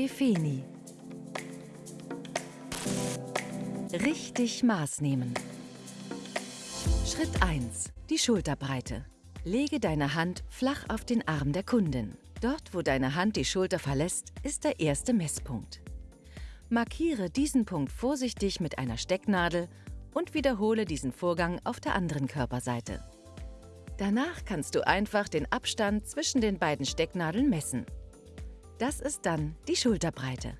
Befeni. Richtig Maß nehmen. Schritt 1. Die Schulterbreite. Lege deine Hand flach auf den Arm der Kundin. Dort, wo deine Hand die Schulter verlässt, ist der erste Messpunkt. Markiere diesen Punkt vorsichtig mit einer Stecknadel und wiederhole diesen Vorgang auf der anderen Körperseite. Danach kannst du einfach den Abstand zwischen den beiden Stecknadeln messen. Das ist dann die Schulterbreite.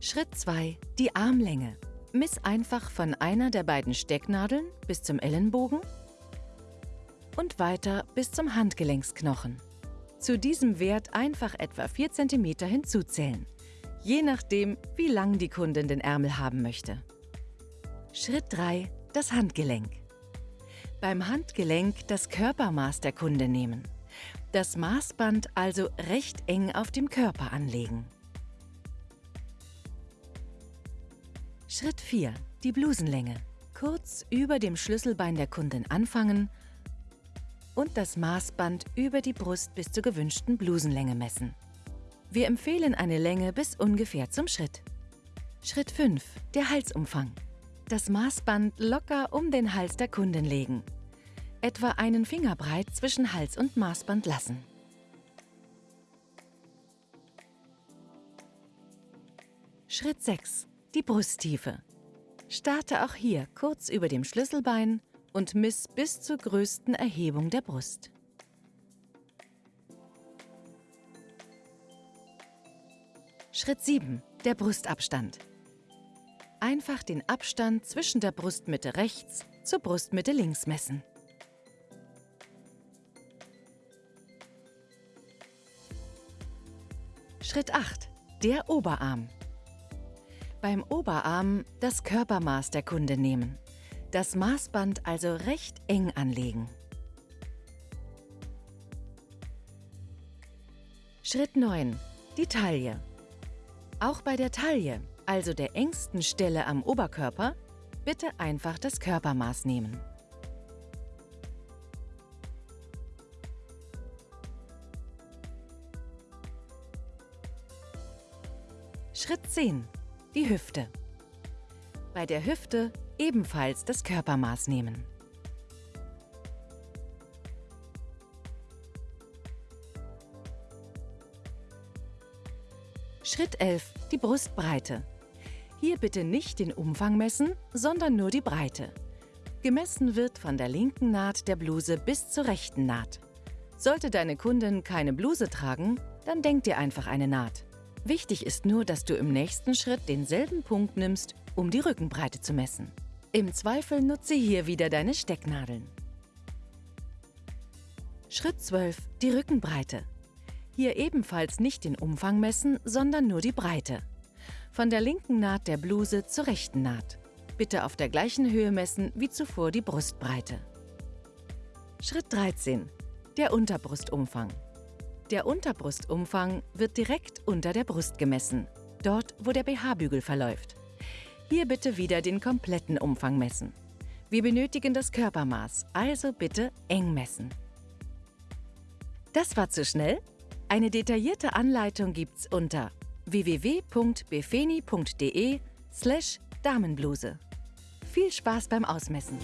Schritt 2. Die Armlänge. Miss einfach von einer der beiden Stecknadeln bis zum Ellenbogen und weiter bis zum Handgelenksknochen. Zu diesem Wert einfach etwa 4 cm hinzuzählen, je nachdem, wie lang die Kundin den Ärmel haben möchte. Schritt 3. Das Handgelenk. Beim Handgelenk das Körpermaß der Kunde nehmen. Das Maßband also recht eng auf dem Körper anlegen. Schritt 4. Die Blusenlänge. Kurz über dem Schlüsselbein der Kundin anfangen und das Maßband über die Brust bis zur gewünschten Blusenlänge messen. Wir empfehlen eine Länge bis ungefähr zum Schritt. Schritt 5. Der Halsumfang das Maßband locker um den Hals der Kundin legen. Etwa einen Finger breit zwischen Hals und Maßband lassen. Schritt 6. Die Brusttiefe. Starte auch hier kurz über dem Schlüsselbein und miss bis zur größten Erhebung der Brust. Schritt 7. Der Brustabstand einfach den Abstand zwischen der Brustmitte rechts zur Brustmitte links messen. Schritt 8. Der Oberarm. Beim Oberarm das Körpermaß der Kunde nehmen. Das Maßband also recht eng anlegen. Schritt 9. Die Taille. Auch bei der Taille also der engsten Stelle am Oberkörper, bitte einfach das Körpermaß nehmen. Schritt 10. Die Hüfte. Bei der Hüfte ebenfalls das Körpermaß nehmen. Schritt 11. Die Brustbreite. Hier bitte nicht den Umfang messen, sondern nur die Breite. Gemessen wird von der linken Naht der Bluse bis zur rechten Naht. Sollte deine Kundin keine Bluse tragen, dann denk dir einfach eine Naht. Wichtig ist nur, dass du im nächsten Schritt denselben Punkt nimmst, um die Rückenbreite zu messen. Im Zweifel nutze hier wieder deine Stecknadeln. Schritt 12. Die Rückenbreite. Hier ebenfalls nicht den Umfang messen, sondern nur die Breite. Von der linken Naht der Bluse zur rechten Naht. Bitte auf der gleichen Höhe messen wie zuvor die Brustbreite. Schritt 13. Der Unterbrustumfang. Der Unterbrustumfang wird direkt unter der Brust gemessen, dort wo der BH-Bügel verläuft. Hier bitte wieder den kompletten Umfang messen. Wir benötigen das Körpermaß, also bitte eng messen. Das war zu schnell? Eine detaillierte Anleitung gibt's unter www.befeni.de slash Damenbluse. Viel Spaß beim Ausmessen!